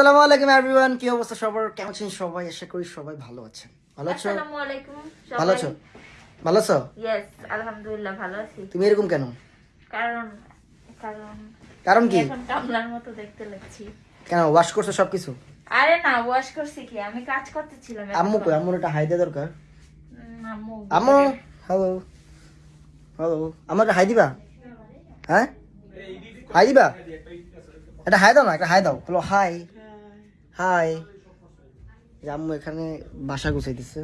আসসালামু আলাইকুম এভরিওয়ান কি অবস্থা সবার? কেমন আছেন সবাই? আশা করি সবাই ভালো আছেন। ভালো আছো? আসসালামু আলাইকুম ভালো আছো? ভালো আছো? ইয়েস আলহামদুলিল্লাহ ভালো আছি। তুমি এরকম কেন? কারণ কারণ কারণ কি? এখন কামলার মতো দেখতে লাগছি। কেন ওয়াশ করছ সবকিছু? আরে না ওয়াশ করছি কি? আমি কাজ করতেছিলাম আম্মু কই? আম্মুর একটা হাই দেওয়া দরকার আম্মু। আম্মু হ্যালো হ্যালো আমার একটা হাই দিবা? হ্যাঁ? হাই দিবা? একটা হাই দাও না একটা হাই দাও। বলো হাই। হাই। আম্মু এখানে বাসা গুছাই দিচ্ছে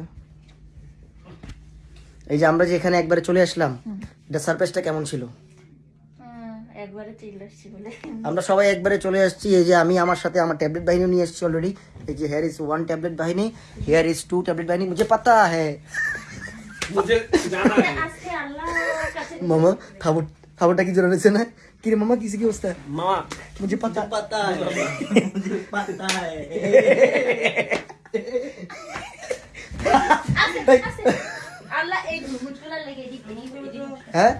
এই যে আমরা যে এখানে একবারে চলে আসলাম এটা সারপ্রাইজটা কেমন ছিল? আমরা সবাই একবারে চলে আসছি এই যে আমি আমার সাথে আমার ট্যাবলেট বাহিনী নিয়ে আসছি অলরেডি এই যে হেয়ার ইজ ওয়ান ট্যাবলেট বাহিনী হেয়ার ইজ টু ট্যাবলেট বাহিনী। মুঝে পাতা হ্যাঁ মামা খাবার খাবারটা কি জোরে না? কি রে মামা কিসে কি অবস্থা मामा মুঝে পাতা पता है मुझे पता है আছে, আছে। আল্লাহ এই ঘুমুটগুলা লেগে দিবে হ্যাঁ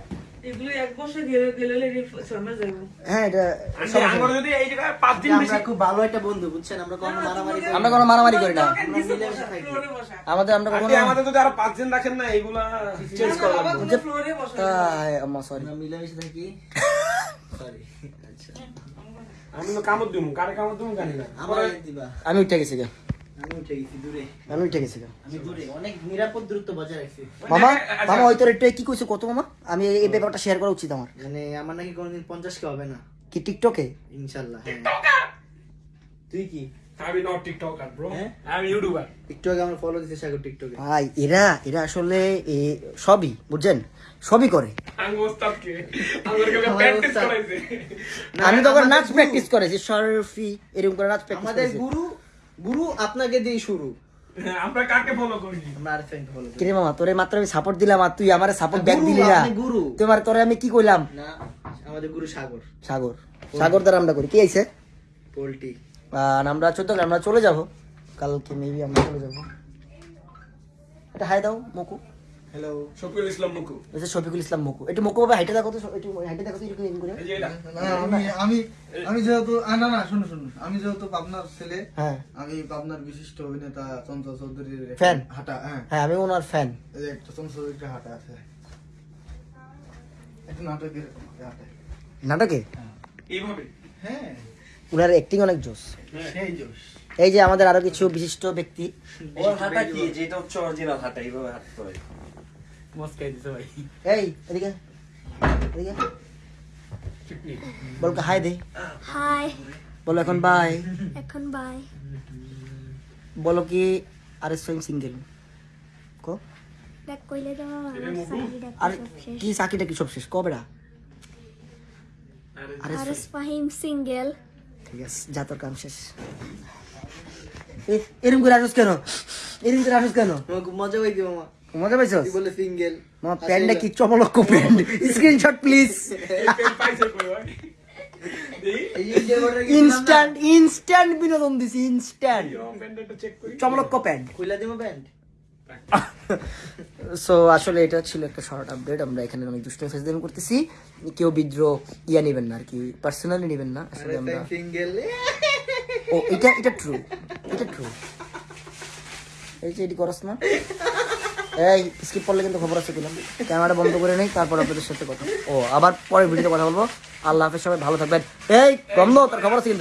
এগুলো এক বছর গেলে গেলে লেগে শর্মা যাবো হ্যাঁ এটা আন্টি আমার যদি এই জায়গায় পাঁচ দিন বেশি আমরা খুব ভালো একটা বন্ধু বুঝছেন আমরা কোনো মারামারি করি আমরা কোনো মারামারি করি না আমরা মিলেমিশে থাকি ফ্লোরে বসা আমাদের আমরা আন্টি কখনো আমাদের যদি আরো পাঁচ দিন রাখেন না এইগুলা চেঞ্জ করা বাবা লাগবে তুমি ফ্লোরে বসা তাই, আম্মা সরি আমরা মিলেমিশে থাকি সরি আচ্ছা আমি তো কামড় দিমু কারে কামড় দিমু জানি না। আমি উঠে গেছি গা। আমি উঠে গেছি দূরে। আমি উঠে গেছি গা। আমি দূরে। অনেক নিরাপদ দূরত্ব বজায় রাখছি। মামা আচ্ছা। মামা ওই তোর কি কইছো কত মামা? আমি এই- এই ব্যাপারটা শেয়ার করা উচিত আমার। মানে আমার নাকি কোনোদিন পঞ্চাশ কে হবে না। কি টিকটকে ইনশাল্লাহ হ্যাঁ। তুই কি? আমি নট টিকটকার ব্রো হ্যাঁ? আমি ইউটিউবার একটু আমার ফলো দিতে সাগর টিকটকে ভাই এরা এরা আসলে এ, সবই বুঝছেন? সবই করে। আমি তখন নাচ প্র্যাকটিস করেছি সরফি এরকম করে নাচ প্র্যাকটিস আমাদের গুরু গুরু আপনাকে দিয়ে শুরু। হ্যাঁ, আমরা কাকে ফলো করি? আমরা ফলো করি। মামা তোরে মাত্র আমি সাপোর্ট দিলাম আর তুই আমারে সাপোর্ট ব্যাক দিলি না। গুরু। তোমার তোরে আমি কি কইলাম? না আমাদের গুরু সাগর। সাগর। সাগর দ্বারা আমরা করি। কি আইছে পোল্ট্রি। আর আমরা চোদ্দ আমরা চলে যাব। কালকে মেবি আমরা চলে যাব। এটা হাই দাও মুকু। হ্যালো শফিউল ইসলাম মুকু। এটা শফিকুল ইসলাম মুকু একটু মুকু ভাবে হাইটে দেখো তো একটু হাইটে দেখো তো এরকম এরকম করে। এই যে এটা। না, আমি আমি আমি যেহেতু না না শুনুন শুনুন। আমি যেহেতু পাবনার ছেলে হ্যাঁ। আমি পাবনার বিশিষ্ট অভিনেতা চঞ্চল চৌধুরীর Fan? হাঁটা হ্যাঁ। হ্যাঁ আমি ওনার ফ্যান এই যে একটা চঞ্চল চৌধুরীর হাঁটা আছে। একটা নাটকের হাঁটা। নাটকে? এইভাবে? হ্যাঁ। ওনার অ্যাক্টিং অনেক জোস সেই জোশ। এই যে আমাদের আরও কিছু বিশিষ্ট ব্যক্তি। ওর হাঁটা কি? যেটা হচ্ছে অরিজিনাল হাঁটা এইভাবে হাঁটতে হয়। মস্কাই দিছে ভাই। এই এদিকে এদিকে। বল হাই দে। হাই বলো এখন বাই এখন বাই বলো কি আর এস সিঙ্গেল কো। দেখ কইলে তো সাইড আর কি চাকরিটা কি সব শেষ? কবে না আরে আর ফাহিম সিঙ্গেল ঠিক আছে যা তোর কাম শেষ। এ- এরকম করে আসুস কেন? এরকম করে আসুস কেন? মজা পাইছি মামা। মজা পাইছস? তুই বলে সিঙ্গেল? মা প্যান্টটা কি চমলক্ষ প্যান্ট? Screenshot please. পাইছে ইনস্ট্যান্ট ইনস্ট্যান্ট বিনোদন দিছি ইনস্ট্যান্ট প্যান্ট। খুইলা দিমো প্যান্ট? সো আসলে এটা ছিল একটা শর্ট আপডেট আমরা এখানে অনেক দুষ্ট করতেছি। কেউ বিদ্রোহ ইয়া নেবেন না আর কি। পার্সোনালি নেবেন না। আসলে আমরা ও এটা এটা ট্রু এটা ট্রু এই যে এটি করস না। এই স্কিপ করলে কিন্তু খবর আছে কিনা? ক্যামেরা বন্ধ করে নেই, তারপর আপনাদের সাথে কথা। ও, আবার পরে ভিডিওতে কথা বলব। আল্লাহ হাফেজ, সবাই ভালো থাকবেন। এই বন্ধ তার খবর আছে কিন্তু।